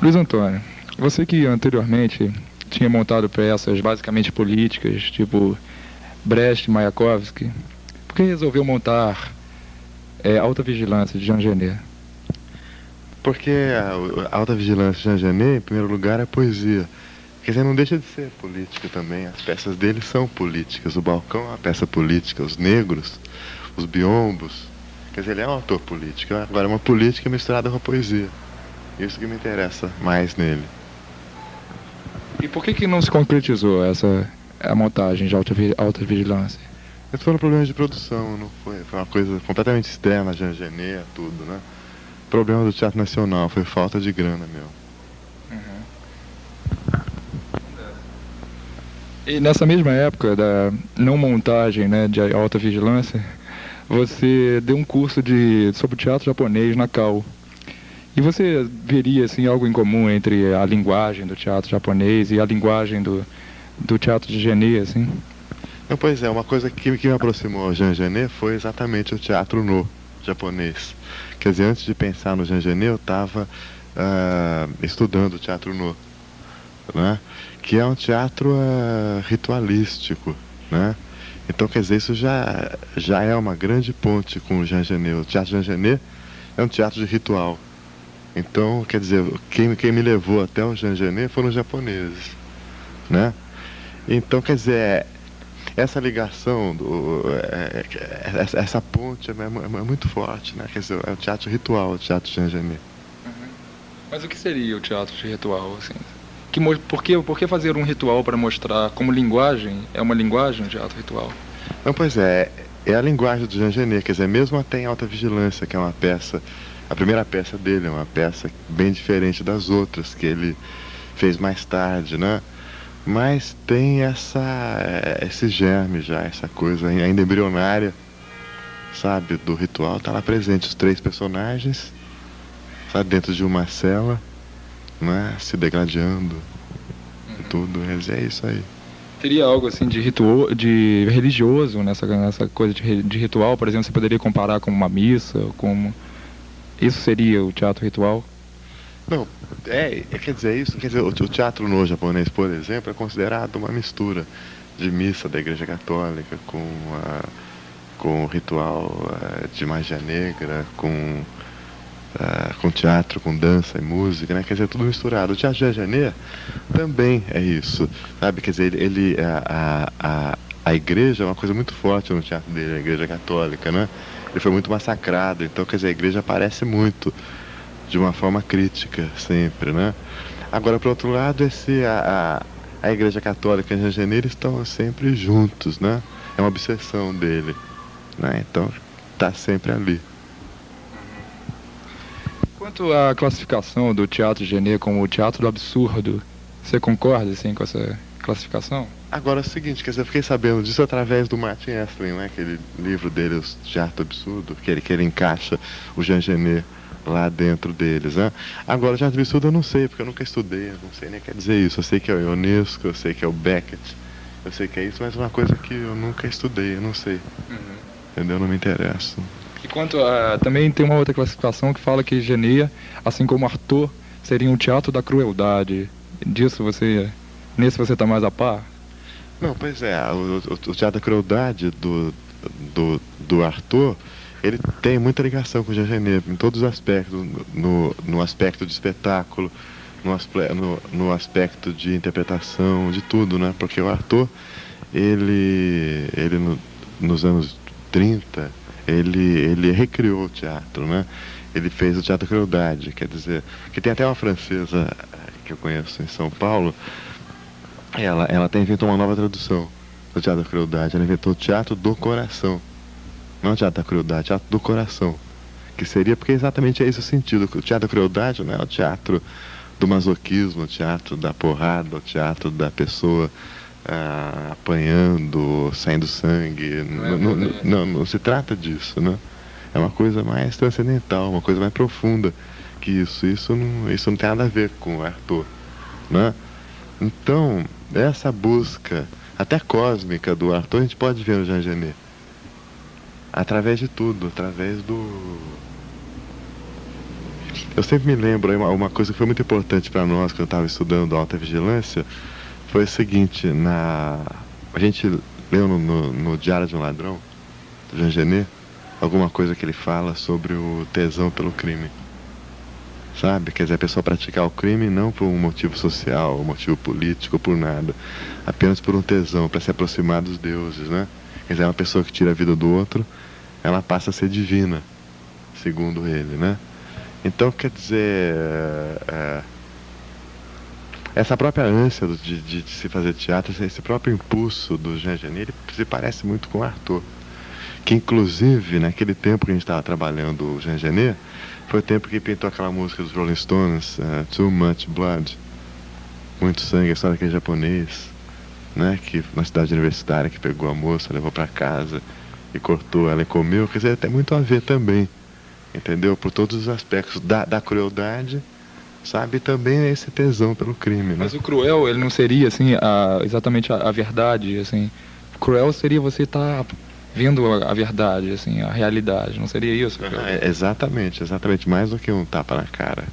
Luiz Antônio, você que anteriormente tinha montado peças basicamente políticas, tipo Brecht, Mayakovsky, por que resolveu montar é, Alta Vigilância de Jean Genet? Porque a, Alta Vigilância de Jean Genet, em primeiro lugar, é poesia. Quer dizer, não deixa de ser política também. As peças dele são políticas. O Balcão é uma peça política. Os negros, os biombos. Quer dizer, ele é um autor político. Agora, é uma política misturada com a poesia. Isso que me interessa mais nele. E por que, que não se concretizou essa a montagem de alta, alta vigilância? Esse foram problemas de produção, não foi? Foi uma coisa completamente externa, Jean Genet, tudo, né? Problema do Teatro Nacional, foi falta de grana meu. Uhum. E nessa mesma época da não montagem né, de alta vigilância, você deu um curso de, sobre teatro japonês na Cal. E você veria assim, algo em comum entre a linguagem do teatro japonês e a linguagem do, do teatro de Genet, assim? Não, pois é, uma coisa que, que me aproximou ao Jean Genet foi exatamente o teatro no japonês. Quer dizer, antes de pensar no Jean Genet, eu estava uh, ah, estudando teatro no, né? que é um teatro uh, ritualístico. Né? Então, quer dizer, isso já, já é uma grande ponte com o Jean Genet. O teatro Jean Genet é um teatro de ritual. Então, quer dizer, quem, quem me levou até o Genet foram os japoneses, né? Então, quer dizer, essa ligação, do, é, é, essa, essa, ponte é, é, é, muito forte, né? Quer dizer, é o teatro ritual, o teatro Genet. Uhum. Mas o que seria o teatro de ritual, assim? Que, por, que, por que fazer um ritual para mostrar como linguagem? É uma linguagem o teatro ritual? Não, pois é, é a linguagem do Jean Genet, quer dizer, mesmo até em Alta Vigilância, que é uma peça a primeira peça dele é uma peça bem diferente das outras que ele fez mais tarde, né? Mas tem essa, esse germe já, essa coisa ainda embrionária, sabe, do ritual. Tá lá presente os três personagens, sabe, dentro de uma cela, né? Se degradando e tudo. É isso aí. Teria algo assim de ritual, de religioso nessa, nessa coisa de, de ritual, por exemplo, você poderia comparar com uma missa, como isso seria o teatro ritual? Não, é, é, quer dizer isso, quer dizer, o, o teatro no japonês, por exemplo, é considerado uma mistura de missa da Igreja Católica com a, com o ritual uh, de magia negra, com uh, com teatro, com dança e música, né? Quer dizer, tudo misturado. O teatro de Janeiro também é isso, sabe? Quer dizer, ele, ele a, a, a igreja é uma coisa muito forte no teatro dele, a Igreja Católica, né? ele foi muito massacrado. Então, quer dizer, a igreja aparece muito de uma forma crítica sempre, né? Agora, por outro lado, esse, a, a, a igreja católica e a Janeiro estão sempre juntos, né? É uma obsessão dele, né? Então, está sempre ali. Quanto à classificação do Teatro Genê como o teatro do absurdo, você concorda assim, com essa classificação? Agora é o seguinte, dizer, eu fiquei sabendo disso através do Martin Estlin, né? Aquele livro dele, O Teatro Absurdo, que ele, que ele encaixa o Jean Genet lá dentro deles, né? Agora, Teatro Absurdo eu não sei, porque eu nunca estudei, eu não sei nem quer dizer isso. Eu sei que é o Ionesco, eu sei que é o Beckett, eu sei que é isso, mas é uma coisa que eu nunca estudei, eu não sei. Uhum. Entendeu? Não me interessa. E quanto a... Também tem uma outra classificação que fala que Genet, assim como Arthur, seria um teatro da crueldade. Disso você... Nesse você está mais a par? Não, pois é, o, o, o Teatro da Crueldade do, do, do Arthur, ele tem muita ligação com o Jean em todos os aspectos, no, no aspecto de espetáculo, no, no, no, aspecto de interpretação, de tudo, né? Porque o Arthur, ele, ele no, nos anos 30, ele, ele recriou o teatro, né? Ele fez o Teatro da Crueldade, quer dizer, que tem até uma francesa que eu conheço em São Paulo, ela, ela até inventou uma nova tradução do Teatro da Crueldade. Ela inventou o Teatro do Coração. Não o Teatro da Crueldade, Teatro do Coração. Que seria, porque exatamente é esse o sentido. O Teatro da Crueldade não é o teatro do masoquismo, o teatro da porrada, o teatro da pessoa ah, apanhando, saindo sangue. Não, é não, não, não, não se trata disso, né? É uma coisa mais transcendental, uma coisa mais profunda que isso. Isso não, isso não tem nada a ver com Arthur, né? Então, essa busca, até cósmica do Arthur, a gente pode ver no Jean Genet. Através de tudo, através do. Eu sempre me lembro, uma, uma coisa que foi muito importante para nós quando eu estava estudando alta vigilância, foi o seguinte, na a gente leu no, no, no Diário de um Ladrão, do Jean Genet, alguma coisa que ele fala sobre o tesão pelo crime. Sabe? Quer dizer, a pessoa praticar o crime não por um motivo social, um motivo político, por nada. Apenas por um tesão, para se aproximar dos deuses, né? Quer dizer, uma pessoa que tira a vida do outro, ela passa a ser divina, segundo ele, né? Então, quer dizer, é, essa própria ânsia de, de, de, se fazer teatro, esse próprio impulso do Jean Genet, ele se parece muito com o Arthur. Que, inclusive, naquele tempo que a gente estava trabalhando o Jean Genet, foi o tempo que pintou aquela música dos Rolling Stones, uh, Too Much Blood, muito sangue, a história daquele japonês, né, que na cidade universitária que pegou a moça, levou para casa e cortou ela e comeu, quer dizer, tem muito a ver também, entendeu? Por todos os aspectos da, da crueldade, sabe? Também esse tesão pelo crime, né? Mas o cruel, ele não seria, assim, a, exatamente a, a verdade, assim, cruel seria você estar tá vendo a, verdade, assim, a realidade. Não seria isso? exatamente, exatamente. Mais do que um tapa na cara.